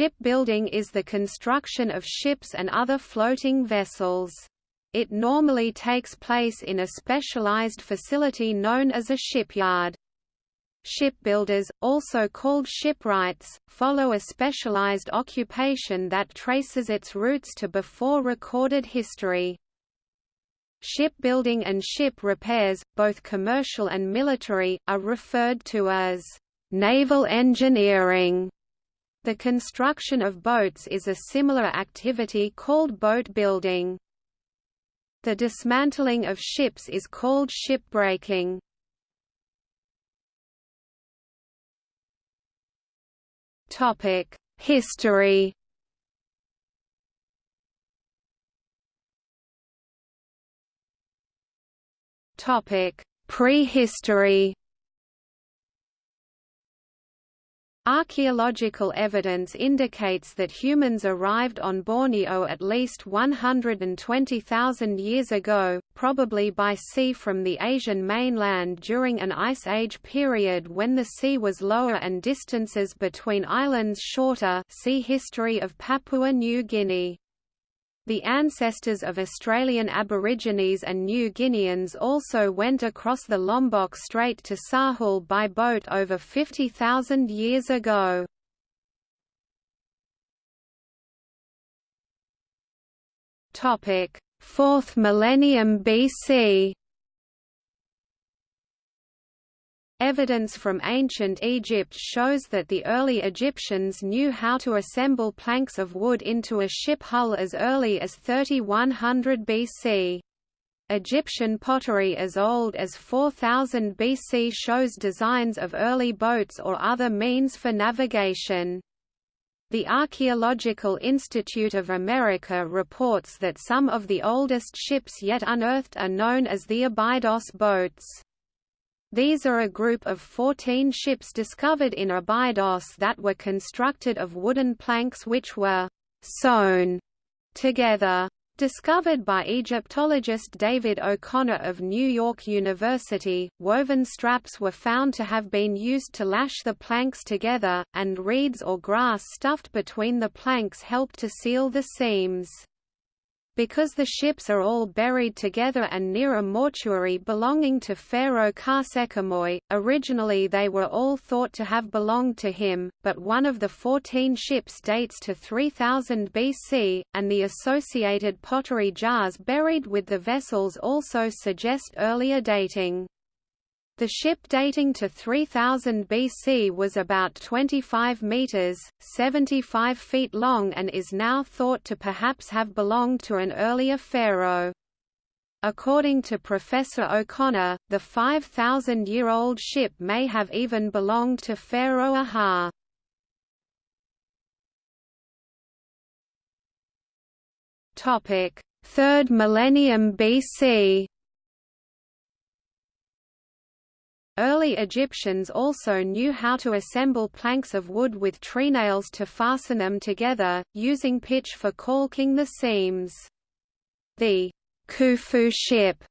Shipbuilding is the construction of ships and other floating vessels. It normally takes place in a specialized facility known as a shipyard. Shipbuilders, also called shipwrights, follow a specialized occupation that traces its roots to before recorded history. Shipbuilding and ship repairs, both commercial and military, are referred to as naval engineering. The construction of boats is a similar activity called boat building. The dismantling of ships is called shipbreaking. Topic: History. Topic: Prehistory. Archaeological evidence indicates that humans arrived on Borneo at least 120,000 years ago, probably by sea from the Asian mainland during an Ice Age period when the sea was lower and distances between islands shorter see History of Papua New Guinea. The ancestors of Australian Aborigines and New Guineans also went across the Lombok Strait to Sahul by boat over 50,000 years ago. Topic: 4th millennium BC. Evidence from ancient Egypt shows that the early Egyptians knew how to assemble planks of wood into a ship hull as early as 3100 BC. Egyptian pottery as old as 4000 BC shows designs of early boats or other means for navigation. The Archaeological Institute of America reports that some of the oldest ships yet unearthed are known as the Abydos boats. These are a group of 14 ships discovered in Abydos that were constructed of wooden planks which were sewn together. Discovered by Egyptologist David O'Connor of New York University, woven straps were found to have been used to lash the planks together, and reeds or grass stuffed between the planks helped to seal the seams. Because the ships are all buried together and near a mortuary belonging to Pharaoh Khafre originally they were all thought to have belonged to him, but one of the 14 ships dates to 3000 BC, and the associated pottery jars buried with the vessels also suggest earlier dating. The ship dating to 3000 BC was about 25 meters, 75 feet long and is now thought to perhaps have belonged to an earlier pharaoh. According to Professor O'Connor, the 5,000-year-old ship may have even belonged to Pharaoh Aha. Topic: 3rd millennium BC. Early Egyptians also knew how to assemble planks of wood with treenails to fasten them together, using pitch for caulking the seams. The Khufu ship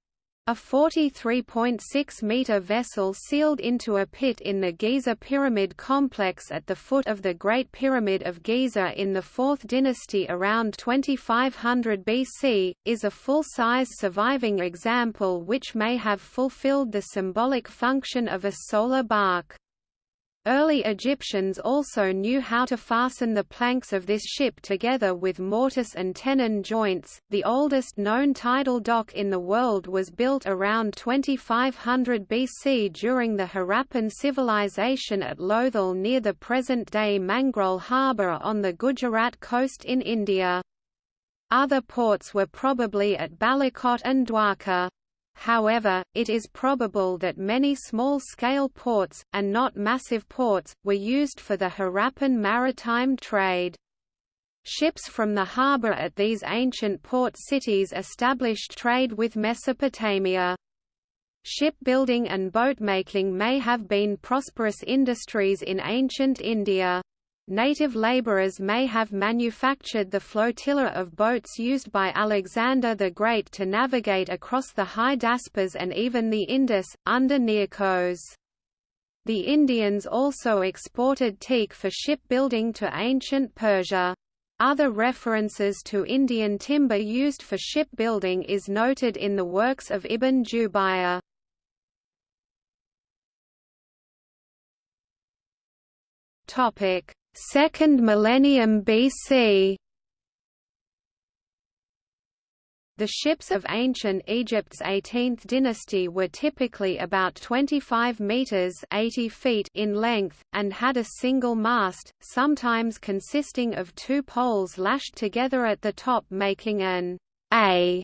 a 43.6-metre vessel sealed into a pit in the Giza Pyramid complex at the foot of the Great Pyramid of Giza in the 4th dynasty around 2500 BC, is a full-size surviving example which may have fulfilled the symbolic function of a solar bark. Early Egyptians also knew how to fasten the planks of this ship together with mortise and tenon joints. The oldest known tidal dock in the world was built around 2500 BC during the Harappan civilization at Lothal near the present-day Mangrol harbour on the Gujarat coast in India. Other ports were probably at Balakot and Dwarka. However, it is probable that many small-scale ports, and not massive ports, were used for the Harappan maritime trade. Ships from the harbour at these ancient port cities established trade with Mesopotamia. Shipbuilding and boatmaking may have been prosperous industries in ancient India. Native laborers may have manufactured the flotilla of boats used by Alexander the Great to navigate across the Hydaspes and even the Indus, under Nearchos. The Indians also exported teak for shipbuilding to ancient Persia. Other references to Indian timber used for shipbuilding is noted in the works of Ibn Jubayr. Topic: Second millennium BC. The ships of ancient Egypt's 18th dynasty were typically about 25 meters (80 feet) in length and had a single mast, sometimes consisting of two poles lashed together at the top making an A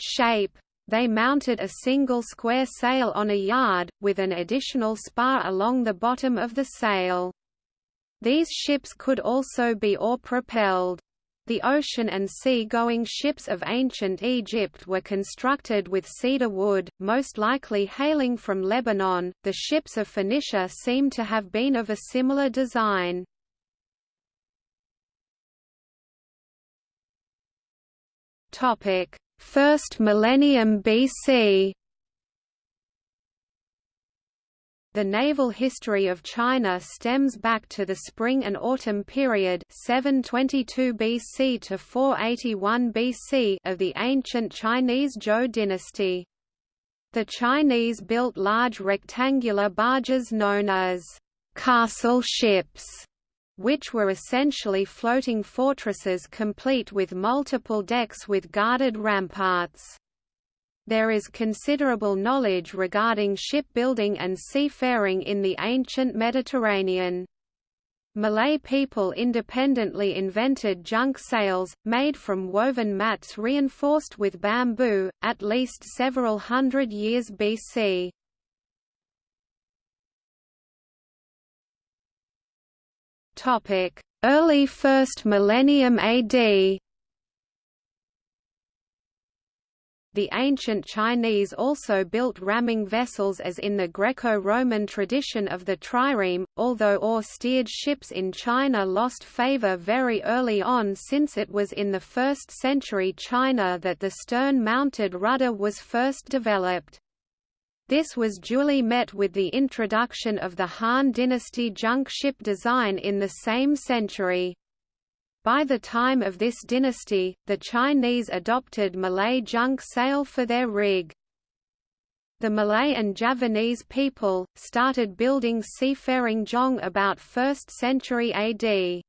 shape. They mounted a single square sail on a yard, with an additional spar along the bottom of the sail. These ships could also be oar-propelled. The ocean and sea-going ships of ancient Egypt were constructed with cedar wood, most likely hailing from Lebanon. The ships of Phoenicia seem to have been of a similar design. Topic: First millennium BC. The naval history of China stems back to the Spring and Autumn period 722 BC to 481 BC of the ancient Chinese Zhou dynasty. The Chinese built large rectangular barges known as castle ships, which were essentially floating fortresses complete with multiple decks with guarded ramparts. There is considerable knowledge regarding shipbuilding and seafaring in the ancient Mediterranean. Malay people independently invented junk sails, made from woven mats reinforced with bamboo, at least several hundred years BC. Early first millennium AD The ancient Chinese also built ramming vessels as in the Greco-Roman tradition of the trireme, although oar-steered ships in China lost favor very early on since it was in the 1st century China that the stern-mounted rudder was first developed. This was duly met with the introduction of the Han dynasty junk ship design in the same century. By the time of this dynasty, the Chinese adopted Malay junk sail for their rig. The Malay and Javanese people, started building seafaring zhong about 1st century AD.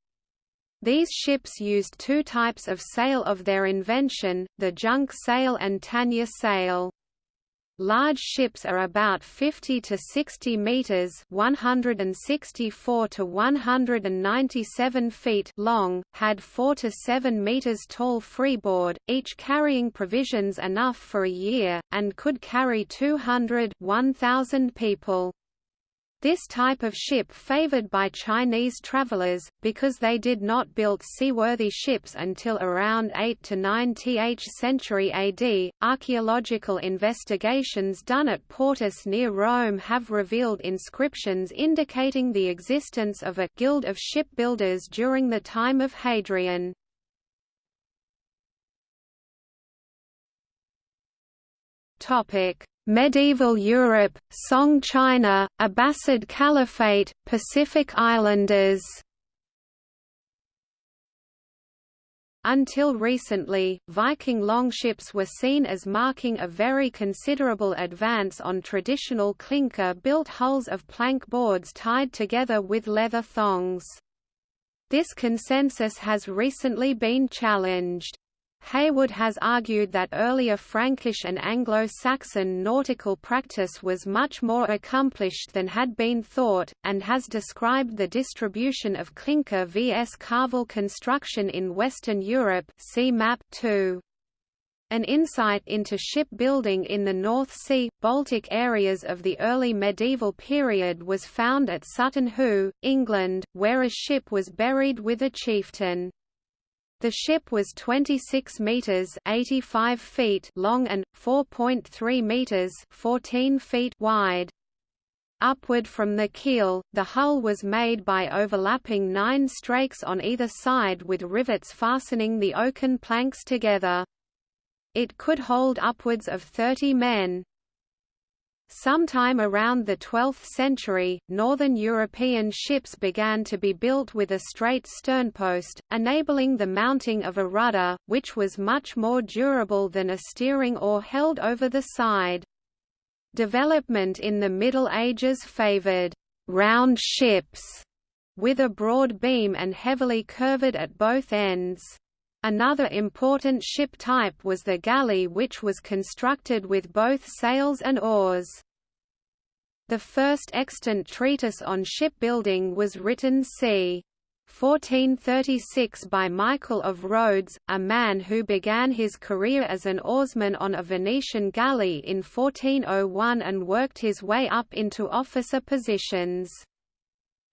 These ships used two types of sail of their invention, the junk sail and tanja sail. Large ships are about 50 to 60 meters (164 to 197 feet) long, had 4 to 7 meters tall freeboard, each carrying provisions enough for a year, and could carry 200 1,000 people. This type of ship favored by Chinese travelers, because they did not build seaworthy ships until around 8 to 9th century AD. Archaeological investigations done at Portus near Rome have revealed inscriptions indicating the existence of a guild of shipbuilders during the time of Hadrian. Topic: Medieval Europe, Song China, Abbasid Caliphate, Pacific Islanders Until recently, Viking longships were seen as marking a very considerable advance on traditional clinker-built hulls of plank boards tied together with leather thongs. This consensus has recently been challenged. Haywood has argued that earlier Frankish and Anglo-Saxon nautical practice was much more accomplished than had been thought, and has described the distribution of clinker vs carvel construction in Western Europe see map 2. An insight into shipbuilding in the North Sea, Baltic areas of the early medieval period was found at Sutton Hoo, England, where a ship was buried with a chieftain. The ship was 26 meters (85 feet) long and 4.3 meters (14 feet) wide. Upward from the keel, the hull was made by overlapping nine strakes on either side with rivets fastening the oaken planks together. It could hold upwards of 30 men. Sometime around the 12th century, northern European ships began to be built with a straight sternpost, enabling the mounting of a rudder, which was much more durable than a steering oar held over the side. Development in the Middle Ages favoured round ships with a broad beam and heavily curved at both ends. Another important ship type was the galley which was constructed with both sails and oars. The first extant treatise on shipbuilding was written c. 1436 by Michael of Rhodes, a man who began his career as an oarsman on a Venetian galley in 1401 and worked his way up into officer positions.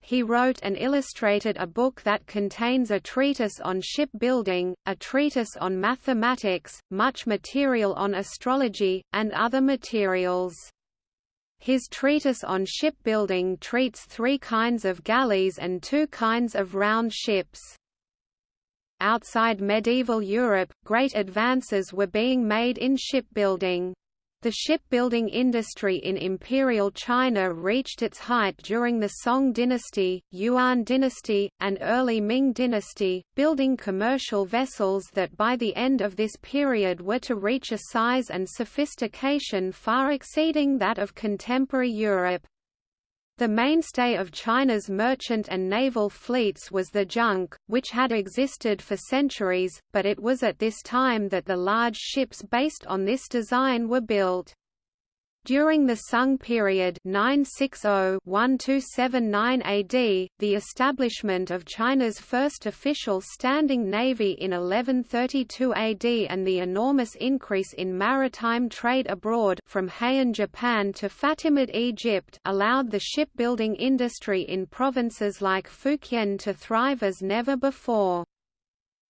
He wrote and illustrated a book that contains a treatise on shipbuilding, a treatise on mathematics, much material on astrology, and other materials. His treatise on shipbuilding treats three kinds of galleys and two kinds of round ships. Outside medieval Europe, great advances were being made in shipbuilding. The shipbuilding industry in Imperial China reached its height during the Song dynasty, Yuan dynasty, and early Ming dynasty, building commercial vessels that by the end of this period were to reach a size and sophistication far exceeding that of contemporary Europe. The mainstay of China's merchant and naval fleets was the junk, which had existed for centuries, but it was at this time that the large ships based on this design were built. During the Sung period 960-1279 AD, the establishment of China's first official standing navy in 1132 AD and the enormous increase in maritime trade abroad from Heian Japan to Fatimid Egypt allowed the shipbuilding industry in provinces like Fujian to thrive as never before.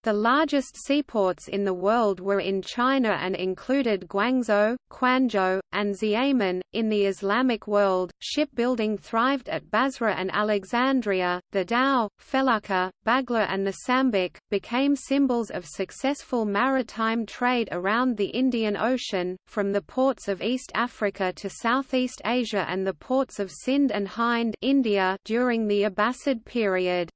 The largest seaports in the world were in China and included Guangzhou, Quanzhou, and Xiamen. In the Islamic world, shipbuilding thrived at Basra and Alexandria. The dhow, felucca, baghlah, and the sambuk became symbols of successful maritime trade around the Indian Ocean, from the ports of East Africa to Southeast Asia and the ports of Sind and Hind India during the Abbasid period.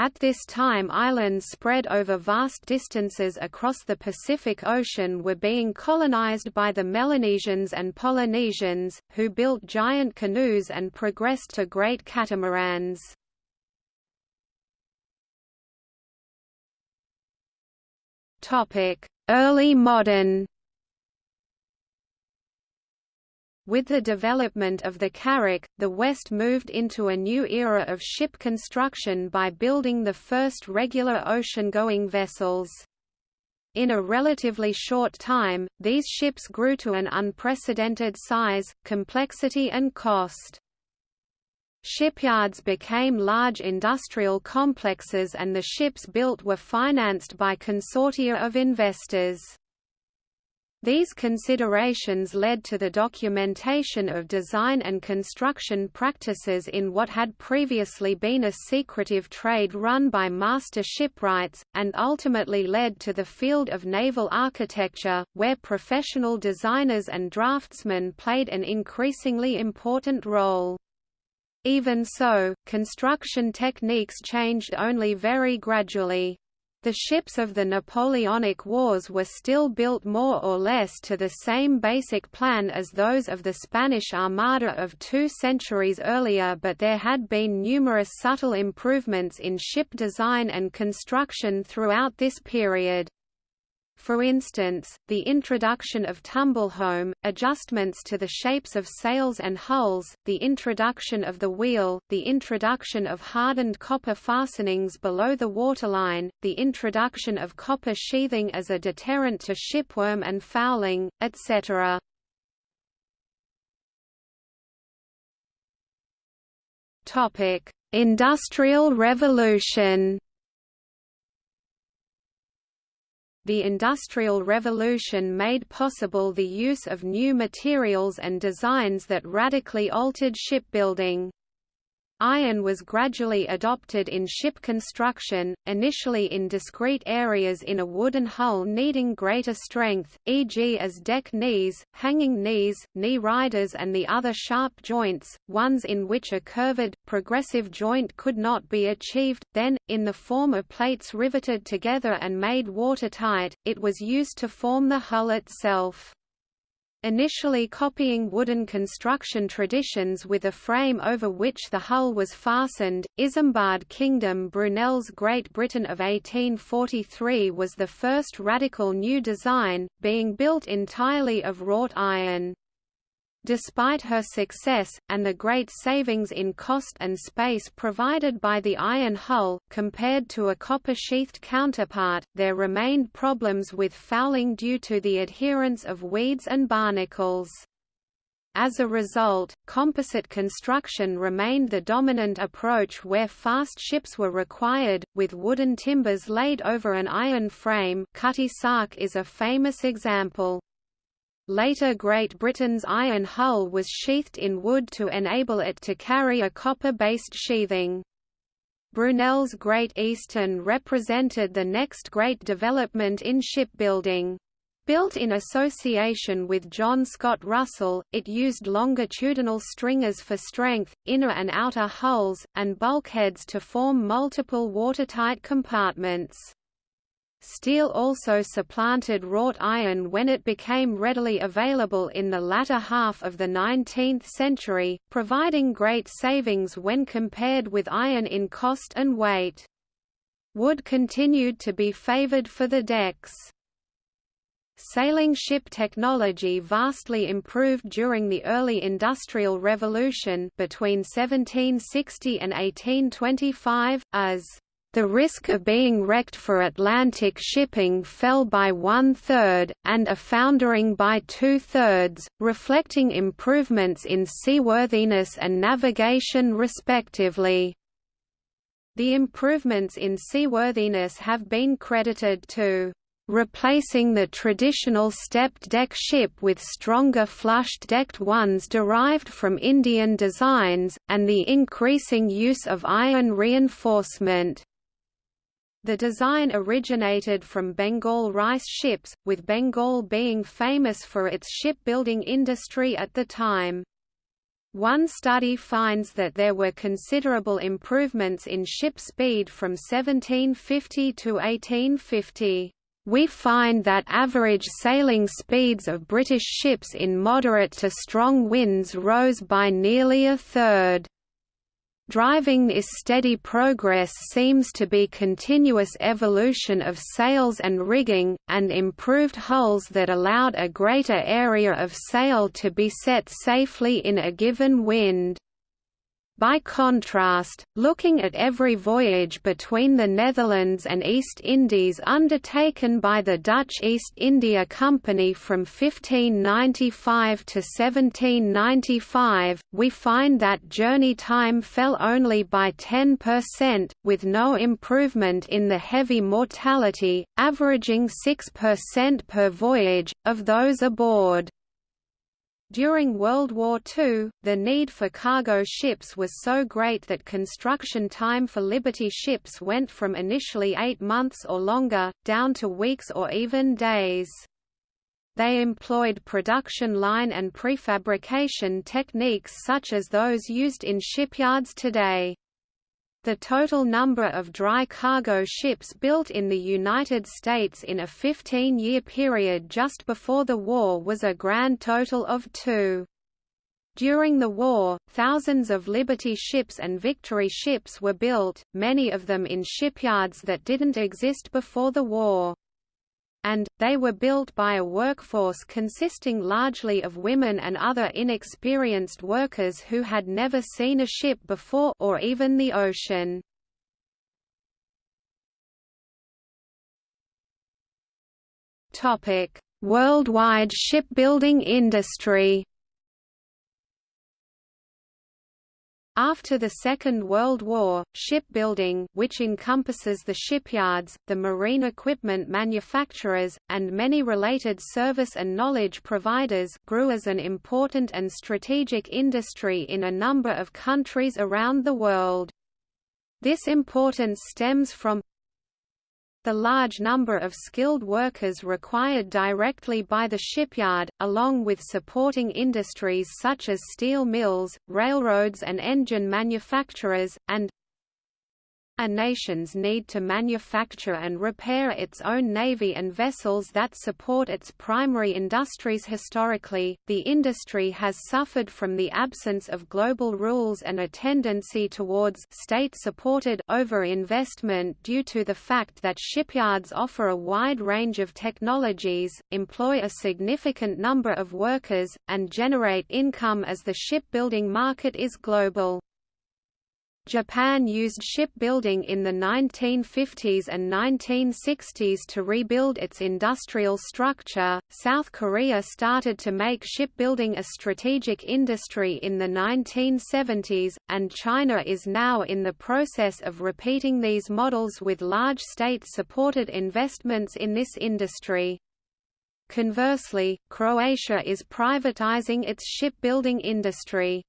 At this time islands spread over vast distances across the Pacific Ocean were being colonized by the Melanesians and Polynesians, who built giant canoes and progressed to great catamarans. Early modern With the development of the carrack, the West moved into a new era of ship construction by building the first regular ocean-going vessels. In a relatively short time, these ships grew to an unprecedented size, complexity and cost. Shipyards became large industrial complexes and the ships built were financed by consortia of investors. These considerations led to the documentation of design and construction practices in what had previously been a secretive trade run by master shipwrights, and ultimately led to the field of naval architecture, where professional designers and draftsmen played an increasingly important role. Even so, construction techniques changed only very gradually. The ships of the Napoleonic Wars were still built more or less to the same basic plan as those of the Spanish Armada of two centuries earlier but there had been numerous subtle improvements in ship design and construction throughout this period. For instance, the introduction of tumblehome, adjustments to the shapes of sails and hulls, the introduction of the wheel, the introduction of hardened copper fastenings below the waterline, the introduction of copper sheathing as a deterrent to shipworm and fouling, etc. Industrial Revolution The Industrial Revolution made possible the use of new materials and designs that radically altered shipbuilding. Iron was gradually adopted in ship construction, initially in discrete areas in a wooden hull needing greater strength, e.g. as deck knees, hanging knees, knee riders and the other sharp joints, ones in which a curved, progressive joint could not be achieved, then, in the form of plates riveted together and made watertight, it was used to form the hull itself. Initially copying wooden construction traditions with a frame over which the hull was fastened, Isambard Kingdom Brunel's Great Britain of 1843 was the first radical new design, being built entirely of wrought iron. Despite her success, and the great savings in cost and space provided by the iron hull, compared to a copper-sheathed counterpart, there remained problems with fouling due to the adherence of weeds and barnacles. As a result, composite construction remained the dominant approach where fast ships were required, with wooden timbers laid over an iron frame Cutty Sark is a famous example. Later Great Britain's iron hull was sheathed in wood to enable it to carry a copper-based sheathing. Brunel's Great Eastern represented the next great development in shipbuilding. Built in association with John Scott Russell, it used longitudinal stringers for strength, inner and outer hulls, and bulkheads to form multiple watertight compartments. Steel also supplanted wrought iron when it became readily available in the latter half of the 19th century, providing great savings when compared with iron in cost and weight. Wood continued to be favored for the decks. Sailing ship technology vastly improved during the early Industrial Revolution between 1760 and 1825, as the risk of being wrecked for Atlantic shipping fell by one-third, and a foundering by two-thirds, reflecting improvements in seaworthiness and navigation respectively. The improvements in seaworthiness have been credited to replacing the traditional stepped deck ship with stronger flushed decked ones derived from Indian designs, and the increasing use of iron reinforcement. The design originated from Bengal rice ships, with Bengal being famous for its shipbuilding industry at the time. One study finds that there were considerable improvements in ship speed from 1750 to 1850. We find that average sailing speeds of British ships in moderate to strong winds rose by nearly a third. Driving this steady progress seems to be continuous evolution of sails and rigging, and improved hulls that allowed a greater area of sail to be set safely in a given wind. By contrast, looking at every voyage between the Netherlands and East Indies undertaken by the Dutch East India Company from 1595 to 1795, we find that journey time fell only by 10%, with no improvement in the heavy mortality, averaging 6% per voyage, of those aboard. During World War II, the need for cargo ships was so great that construction time for Liberty ships went from initially eight months or longer, down to weeks or even days. They employed production line and prefabrication techniques such as those used in shipyards today. The total number of dry cargo ships built in the United States in a 15-year period just before the war was a grand total of two. During the war, thousands of Liberty ships and Victory ships were built, many of them in shipyards that didn't exist before the war and, they were built by a workforce consisting largely of women and other inexperienced workers who had never seen a ship before or even the ocean. Worldwide shipbuilding industry After the Second World War, shipbuilding which encompasses the shipyards, the marine equipment manufacturers, and many related service and knowledge providers grew as an important and strategic industry in a number of countries around the world. This importance stems from the large number of skilled workers required directly by the shipyard, along with supporting industries such as steel mills, railroads and engine manufacturers, and a nation's need to manufacture and repair its own navy and vessels that support its primary industries historically, the industry has suffered from the absence of global rules and a tendency towards state-supported overinvestment due to the fact that shipyards offer a wide range of technologies, employ a significant number of workers, and generate income as the shipbuilding market is global. Japan used shipbuilding in the 1950s and 1960s to rebuild its industrial structure. South Korea started to make shipbuilding a strategic industry in the 1970s, and China is now in the process of repeating these models with large state supported investments in this industry. Conversely, Croatia is privatizing its shipbuilding industry.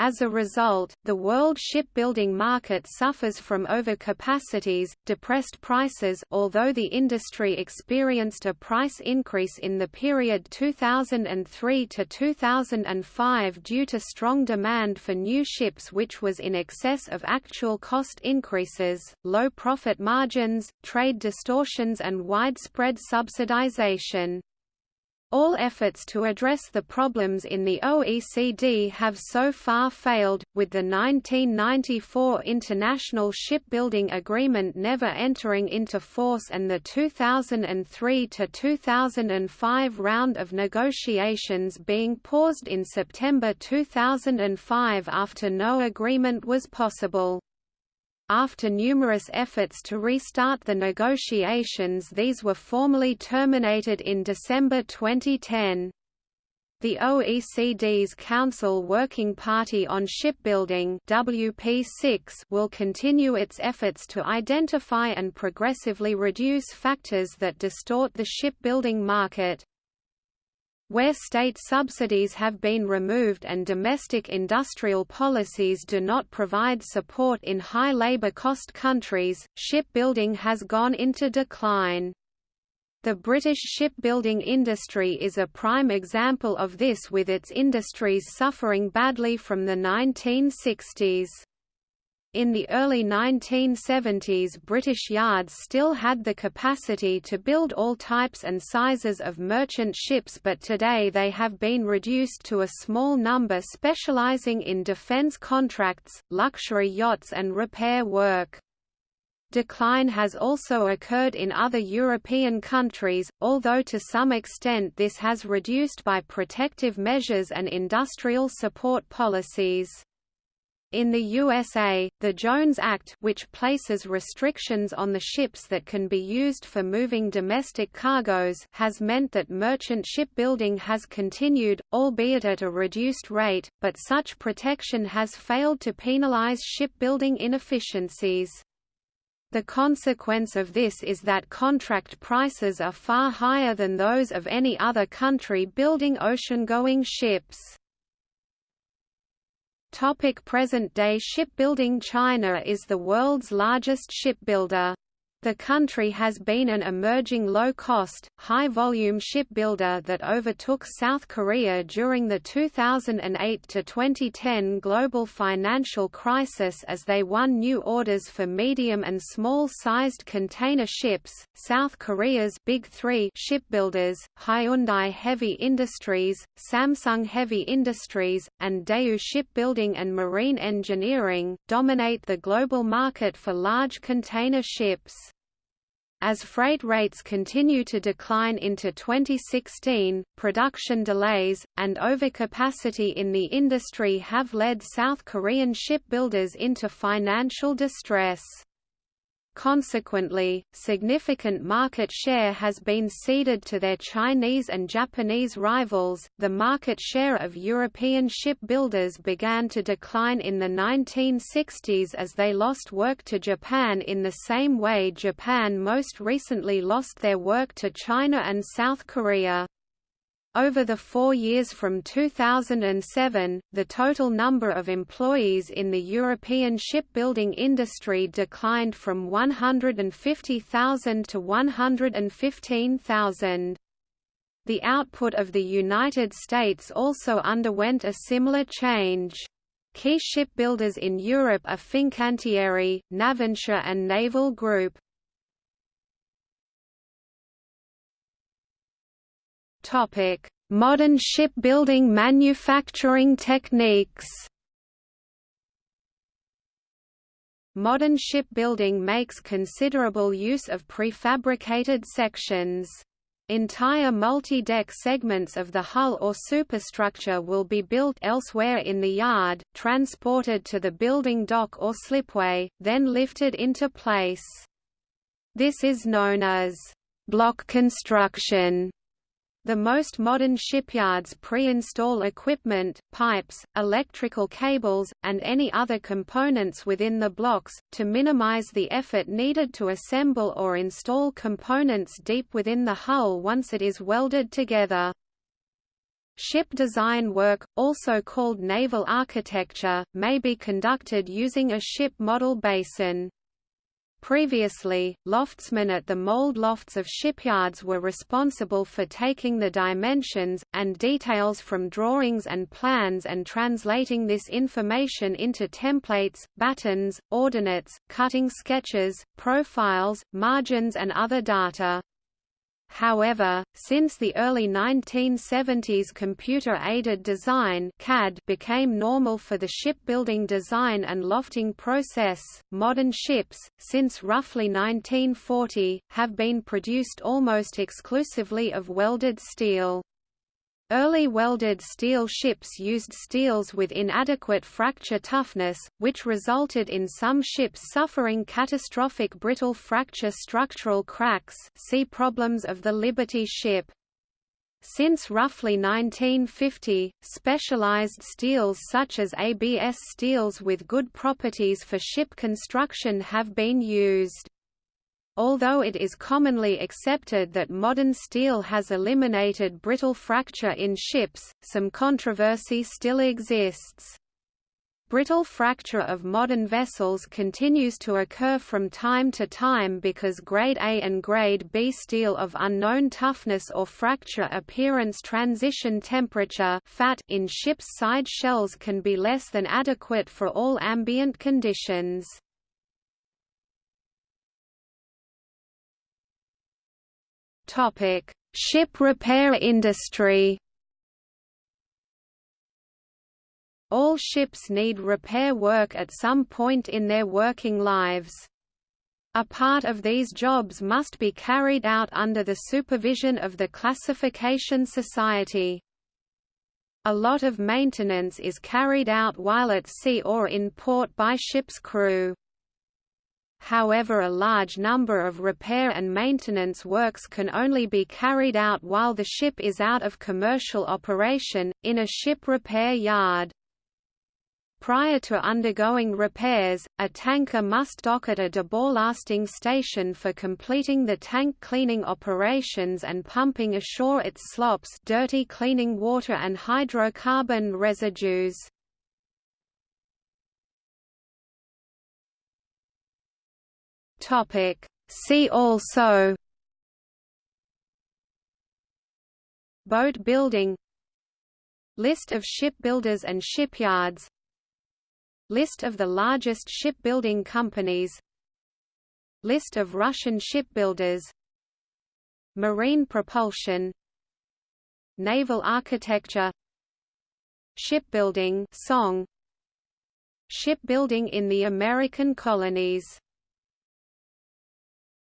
As a result, the world shipbuilding market suffers from overcapacities, depressed prices although the industry experienced a price increase in the period 2003 to 2005 due to strong demand for new ships which was in excess of actual cost increases, low profit margins, trade distortions and widespread subsidization. All efforts to address the problems in the OECD have so far failed, with the 1994 International Shipbuilding Agreement never entering into force and the 2003–2005 round of negotiations being paused in September 2005 after no agreement was possible. After numerous efforts to restart the negotiations these were formally terminated in December 2010. The OECD's Council Working Party on Shipbuilding WP6 will continue its efforts to identify and progressively reduce factors that distort the shipbuilding market, where state subsidies have been removed and domestic industrial policies do not provide support in high labor cost countries, shipbuilding has gone into decline. The British shipbuilding industry is a prime example of this with its industries suffering badly from the 1960s. In the early 1970s British yards still had the capacity to build all types and sizes of merchant ships but today they have been reduced to a small number specialising in defence contracts, luxury yachts and repair work. Decline has also occurred in other European countries, although to some extent this has reduced by protective measures and industrial support policies. In the USA, the Jones Act which places restrictions on the ships that can be used for moving domestic cargoes has meant that merchant shipbuilding has continued, albeit at a reduced rate, but such protection has failed to penalize shipbuilding inefficiencies. The consequence of this is that contract prices are far higher than those of any other country building ocean-going ships. Topic Present-day shipbuilding China is the world's largest shipbuilder. The country has been an emerging low-cost, high-volume shipbuilder that overtook South Korea during the 2008–2010 global financial crisis as they won new orders for medium and small-sized container ships. South Korea's Big Three shipbuilders, Hyundai Heavy Industries, Samsung Heavy Industries, and Daewoo Shipbuilding and Marine Engineering, dominate the global market for large container ships. As freight rates continue to decline into 2016, production delays, and overcapacity in the industry have led South Korean shipbuilders into financial distress. Consequently, significant market share has been ceded to their Chinese and Japanese rivals. The market share of European shipbuilders began to decline in the 1960s as they lost work to Japan in the same way Japan most recently lost their work to China and South Korea. Over the four years from 2007, the total number of employees in the European shipbuilding industry declined from 150,000 to 115,000. The output of the United States also underwent a similar change. Key shipbuilders in Europe are Fincantieri, Navantia and Naval Group. Modern shipbuilding manufacturing techniques. Modern shipbuilding makes considerable use of prefabricated sections. Entire multi-deck segments of the hull or superstructure will be built elsewhere in the yard, transported to the building dock or slipway, then lifted into place. This is known as block construction. The most modern shipyards pre-install equipment, pipes, electrical cables, and any other components within the blocks, to minimize the effort needed to assemble or install components deep within the hull once it is welded together. Ship design work, also called naval architecture, may be conducted using a ship model basin. Previously, loftsmen at the mold lofts of shipyards were responsible for taking the dimensions, and details from drawings and plans and translating this information into templates, battens, ordinates, cutting sketches, profiles, margins and other data. However, since the early 1970s computer-aided design CAD became normal for the shipbuilding design and lofting process, modern ships, since roughly 1940, have been produced almost exclusively of welded steel. Early welded steel ships used steels with inadequate fracture toughness, which resulted in some ships suffering catastrophic brittle fracture structural cracks see problems of the Liberty ship. Since roughly 1950, specialized steels such as ABS steels with good properties for ship construction have been used. Although it is commonly accepted that modern steel has eliminated brittle fracture in ships, some controversy still exists. Brittle fracture of modern vessels continues to occur from time to time because grade A and grade B steel of unknown toughness or fracture appearance transition temperature FAT in ships' side shells can be less than adequate for all ambient conditions. Topic: Ship repair industry. All ships need repair work at some point in their working lives. A part of these jobs must be carried out under the supervision of the Classification Society. A lot of maintenance is carried out while at sea or in port by ship's crew. However a large number of repair and maintenance works can only be carried out while the ship is out of commercial operation, in a ship repair yard. Prior to undergoing repairs, a tanker must dock at a deballasting station for completing the tank cleaning operations and pumping ashore its slops dirty cleaning water and hydrocarbon residues. Topic. See also. Boat building. List of shipbuilders and shipyards. List of the largest shipbuilding companies. List of Russian shipbuilders. Marine propulsion. Naval architecture. Shipbuilding song. Shipbuilding in the American colonies